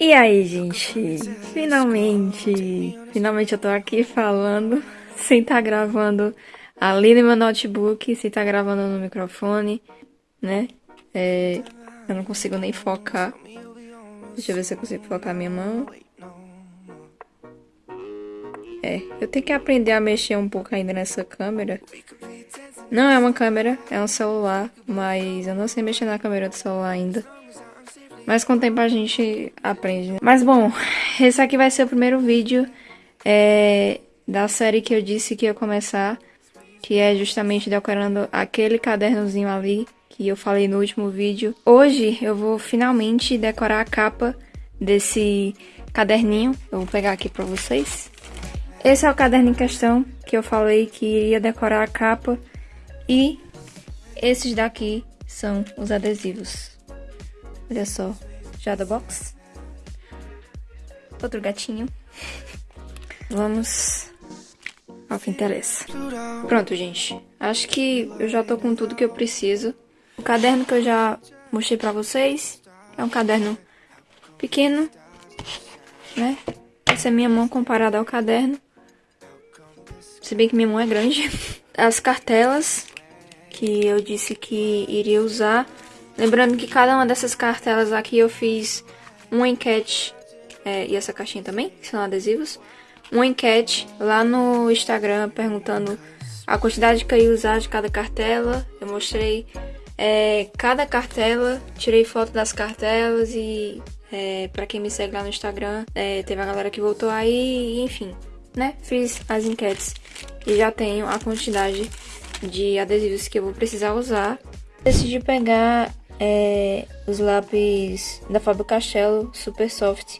E aí, gente? Finalmente! Finalmente eu tô aqui falando, sem estar tá gravando ali no meu notebook, sem estar tá gravando no microfone, né? É, eu não consigo nem focar. Deixa eu ver se eu consigo focar minha mão. É, eu tenho que aprender a mexer um pouco ainda nessa câmera. Não é uma câmera, é um celular, mas eu não sei mexer na câmera do celular ainda. Mas com o tempo a gente aprende. Né? Mas bom, esse aqui vai ser o primeiro vídeo é, da série que eu disse que ia começar. Que é justamente decorando aquele cadernozinho ali que eu falei no último vídeo. Hoje eu vou finalmente decorar a capa desse caderninho. Eu vou pegar aqui pra vocês. Esse é o caderno em questão que eu falei que ia decorar a capa. E esses daqui são os adesivos. Olha só, já da box. Outro gatinho. Vamos ao que interessa. Pronto, gente. Acho que eu já tô com tudo que eu preciso. O caderno que eu já mostrei pra vocês é um caderno pequeno, né? Essa é minha mão comparada ao caderno. Se bem que minha mão é grande. As cartelas que eu disse que iria usar Lembrando que cada uma dessas cartelas aqui eu fiz uma enquete, é, e essa caixinha também, que são adesivos, uma enquete lá no Instagram perguntando a quantidade que eu ia usar de cada cartela. Eu mostrei é, cada cartela, tirei foto das cartelas e é, para quem me segue lá no Instagram, é, teve a galera que voltou aí, enfim, né? Fiz as enquetes e já tenho a quantidade de adesivos que eu vou precisar usar. Decidi pegar é, os lápis da Faber Castell Super Soft,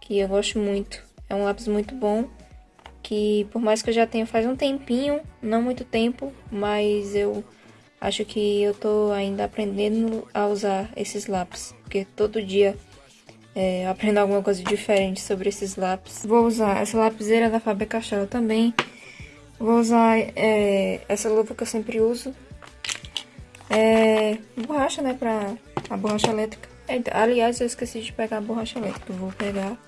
que eu gosto muito. É um lápis muito bom, que por mais que eu já tenha faz um tempinho, não muito tempo, mas eu acho que eu tô ainda aprendendo a usar esses lápis, porque todo dia é, eu aprendo alguma coisa diferente sobre esses lápis. Vou usar essa lapiseira da Faber Castell também. Vou usar é, essa luva que eu sempre uso, é, borracha, né, pra a borracha elétrica. É, aliás, eu esqueci de pegar a borracha elétrica, vou pegar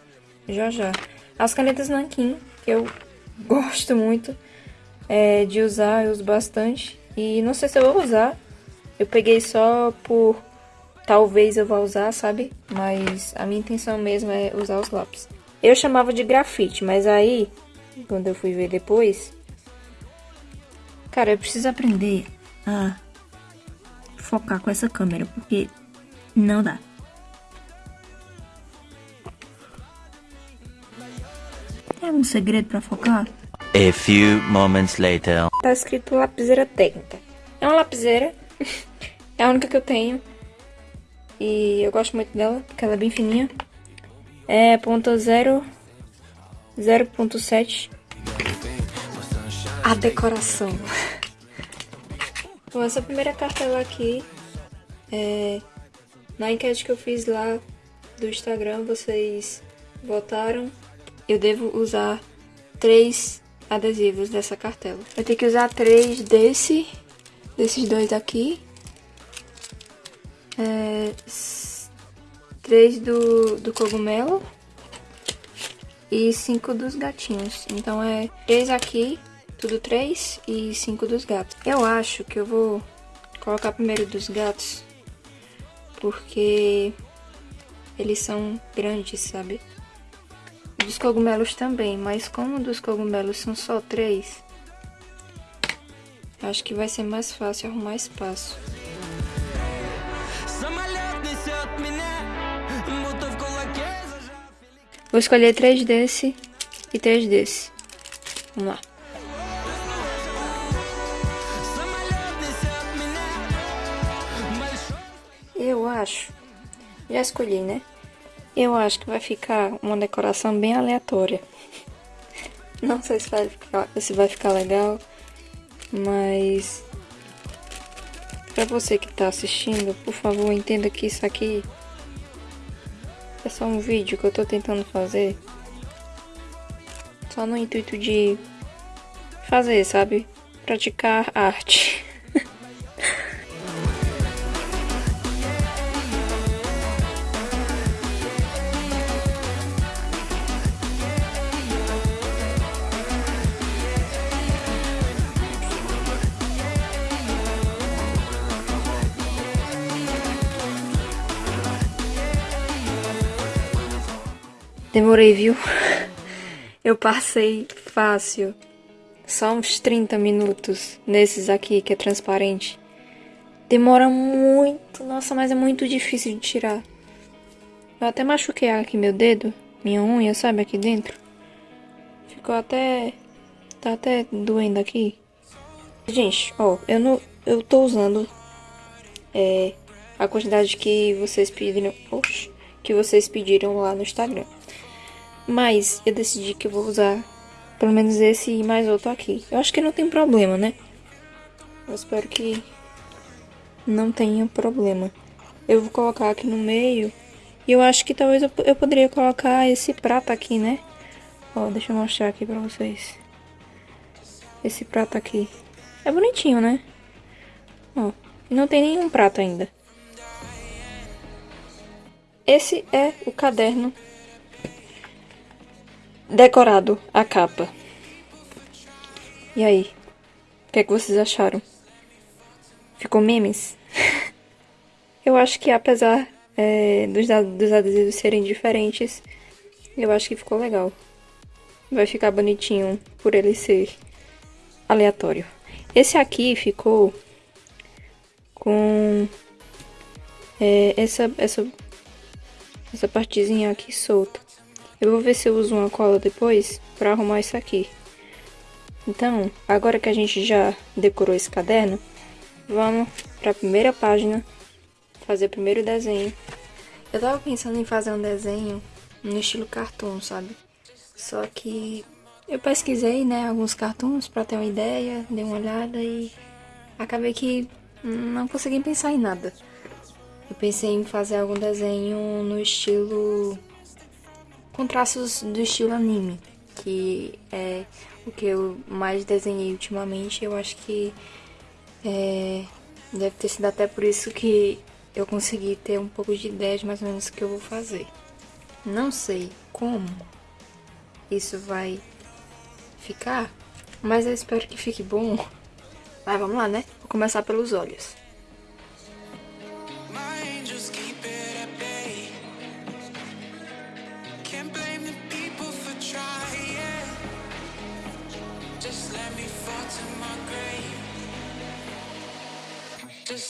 já já. As canetas Nankin, que eu gosto muito é, de usar, eu uso bastante. E não sei se eu vou usar, eu peguei só por talvez eu vá usar, sabe? Mas a minha intenção mesmo é usar os lápis. Eu chamava de grafite, mas aí, quando eu fui ver depois... Cara, eu preciso aprender a focar com essa câmera, porque não dá. Tem algum segredo para focar? A few moments later. Tá escrito lapiseira técnica. É uma lapiseira. é a única que eu tenho. E eu gosto muito dela, porque ela é bem fininha. É ponto 0 0.7 A decoração Bom, essa primeira cartela aqui, é, na enquete que eu fiz lá do Instagram, vocês votaram. Eu devo usar três adesivos dessa cartela. Eu tenho que usar três desse, desses dois aqui. É, três do, do cogumelo e cinco dos gatinhos. Então é três aqui tudo três e cinco dos gatos. Eu acho que eu vou colocar primeiro dos gatos, porque eles são grandes, sabe? Dos cogumelos também, mas como dos cogumelos são só três, acho que vai ser mais fácil arrumar espaço. Vou escolher três desse e três desse. Vamos lá. Acho, já escolhi, né? Eu acho que vai ficar uma decoração bem aleatória. Não sei se vai ficar, se vai ficar legal, mas para você que tá assistindo, por favor, entenda que isso aqui é só um vídeo que eu tô tentando fazer. Só no intuito de fazer, sabe? Praticar arte. Demorei, viu? Eu passei fácil. Só uns 30 minutos nesses aqui que é transparente. Demora muito. Nossa, mas é muito difícil de tirar. Eu até machuquei aqui meu dedo. Minha unha, sabe? Aqui dentro. Ficou até... Tá até doendo aqui. Gente, ó. Eu não... Eu tô usando... É... A quantidade que vocês pediram... Oxe, que vocês pediram lá no Instagram. Mas eu decidi que eu vou usar pelo menos esse e mais outro aqui. Eu acho que não tem problema, né? Eu espero que não tenha problema. Eu vou colocar aqui no meio. E eu acho que talvez eu, eu poderia colocar esse prato aqui, né? Ó, deixa eu mostrar aqui pra vocês. Esse prato aqui. É bonitinho, né? Ó, não tem nenhum prato ainda. Esse é o caderno decorado a capa. E aí? O que é que vocês acharam? Ficou memes? eu acho que apesar é, dos, dos adesivos serem diferentes, eu acho que ficou legal. Vai ficar bonitinho por ele ser aleatório. Esse aqui ficou com é, essa, essa, essa partezinha aqui solta. Eu vou ver se eu uso uma cola depois para arrumar isso aqui. Então, agora que a gente já decorou esse caderno, vamos para a primeira página, fazer o primeiro desenho. Eu tava pensando em fazer um desenho no estilo cartoon, sabe? Só que eu pesquisei, né, alguns cartoons para ter uma ideia, dei uma olhada e acabei que não consegui pensar em nada. Eu pensei em fazer algum desenho no estilo com traços do estilo anime, que é o que eu mais desenhei ultimamente. Eu acho que é, deve ter sido até por isso que eu consegui ter um pouco de ideia de mais ou menos o que eu vou fazer. Não sei como isso vai ficar, mas eu espero que fique bom. Mas vamos lá, né? Vou começar pelos olhos.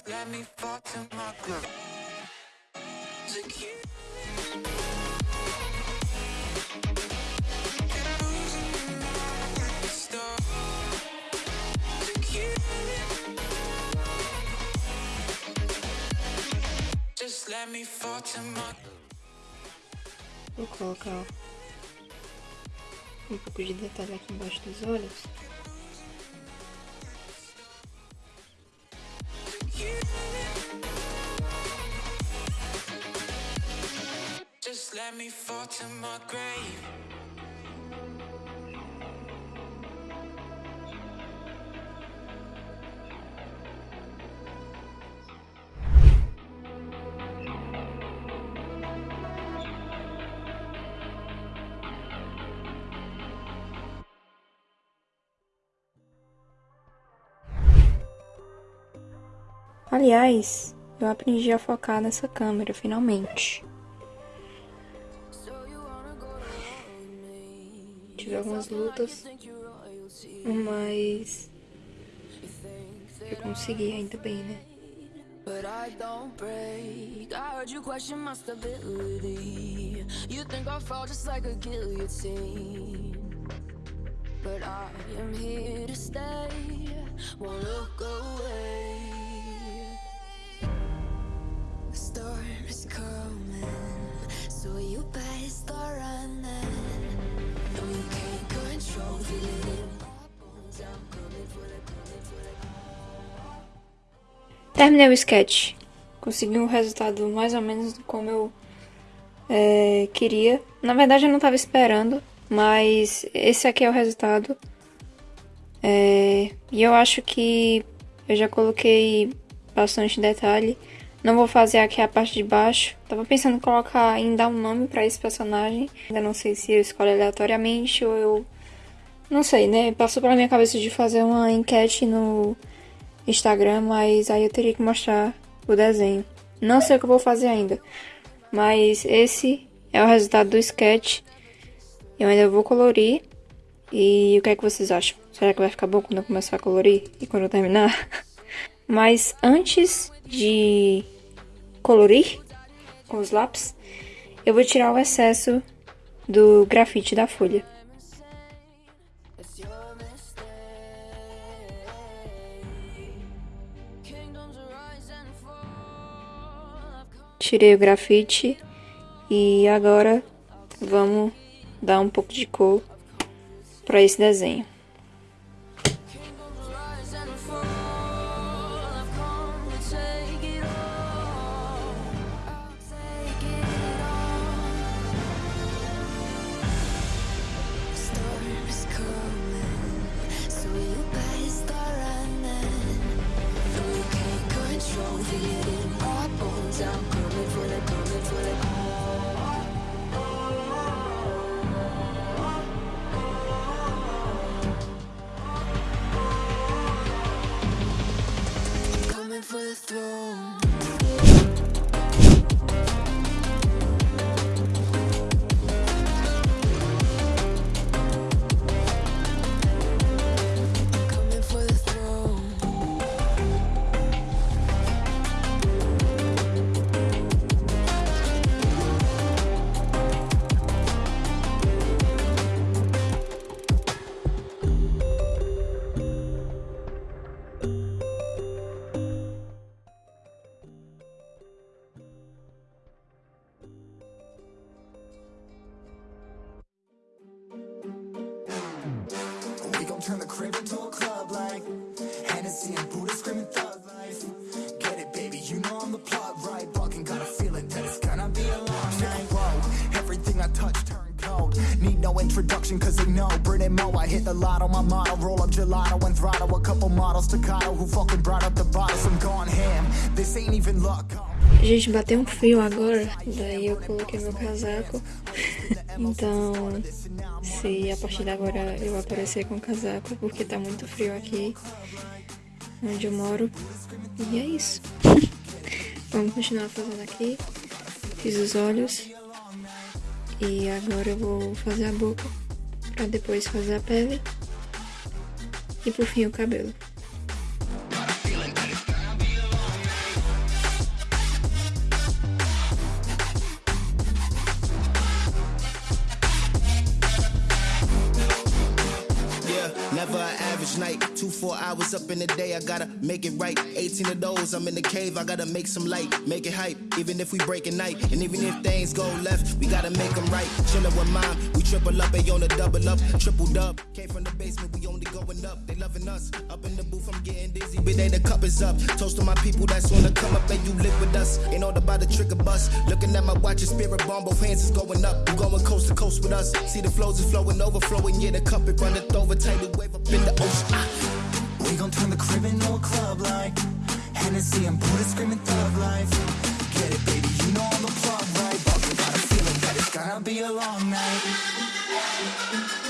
Let me fall to my groove. To Vou colocar um pouco de detalhe aqui embaixo dos olhos. To my grave Aliás, eu aprendi a focar nessa câmera finalmente. Algumas lutas, mas eu consegui ainda bem, né? But I don't break. I heard you question my stability. You think I fall just like a guillotine. But I am here to stay. Won't look away. The storm is coming. Terminei o sketch. Consegui um resultado mais ou menos como eu é, queria. Na verdade eu não estava esperando, mas esse aqui é o resultado. É, e eu acho que eu já coloquei bastante detalhe. Não vou fazer aqui a parte de baixo. Tava pensando em colocar, em dar um nome para esse personagem. Ainda não sei se eu escolho aleatoriamente ou eu... Não sei, né? Passou pela minha cabeça de fazer uma enquete no Instagram, mas aí eu teria que mostrar o desenho. Não sei o que eu vou fazer ainda. Mas esse é o resultado do sketch. Eu ainda vou colorir. E o que é que vocês acham? Será que vai ficar bom quando eu começar a colorir e quando eu terminar? Mas antes de colorir com os lápis, eu vou tirar o excesso do grafite da folha. Tirei o grafite e agora vamos dar um pouco de cor para esse desenho. through cause they know. Brit and Mo, I hit the lotto, my. Roll up gelato and throttle a couple models who fucking brought up the bottles. I'm gone ham. This ain't even luck. Gente, bateu um frio agora, daí eu coloquei meu casaco. então, se a partir de agora eu aparecer com casaco, porque tá muito frio aqui onde eu moro. E é isso. Vamos continuar fazendo aqui. Fiz os olhos. E agora eu vou fazer a boca, pra depois fazer a pele. E por fim o cabelo. Never an average night. Two, four hours up in the day, I gotta make it right. 18 of those, I'm in the cave, I gotta make some light, make it hype. Even if we break a night, and even if things go left, we gotta make them right. Chillin' with mom, we triple up, they on the double up, triple dub. Came from the basement, we only going up. They loving us. Up in the booth, I'm getting dizzy, but they the cup is up. Toast to my people that's wanna come up and you live with us. Ain't all about the trick of bus. Looking at my watch, spirit bomb, both hands is going up. You going coast to coast with us. See the flows is flowing, overflowing, yeah, the cup it runneth over, tidal wave up in the ocean. Ah. We gon' turn the crib into a club like Hennessy and Buddha screaming thug life. Get it, baby, you know I'm the plug, right? But we got a feeling that it's gonna be a long night.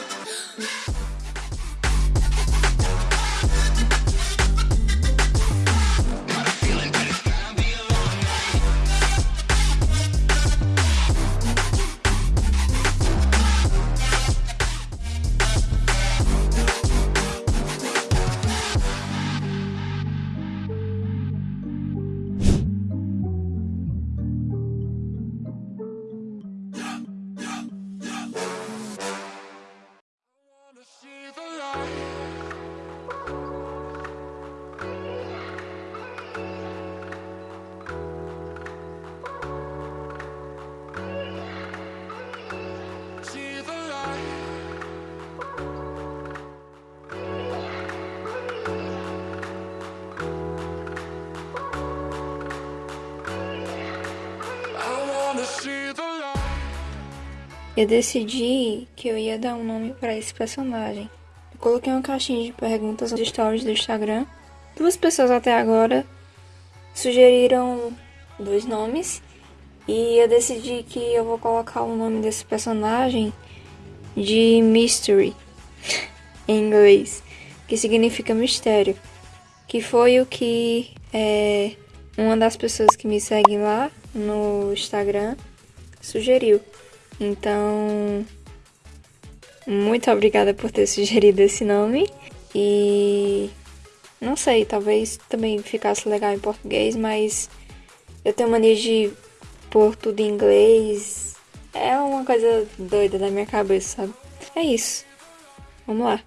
Eu decidi que eu ia dar um nome para esse personagem. Eu coloquei uma caixinha de perguntas nos stories do Instagram. Duas pessoas até agora sugeriram dois nomes e eu decidi que eu vou colocar o nome desse personagem de Mystery em inglês, que significa mistério, que foi o que é, uma das pessoas que me seguem lá no Instagram sugeriu. Então, Muito obrigada por ter sugerido esse nome. E não sei, talvez também ficasse legal em português, mas eu tenho mania de pôr tudo em inglês. É uma coisa doida da minha cabeça, sabe? É isso. Vamos lá.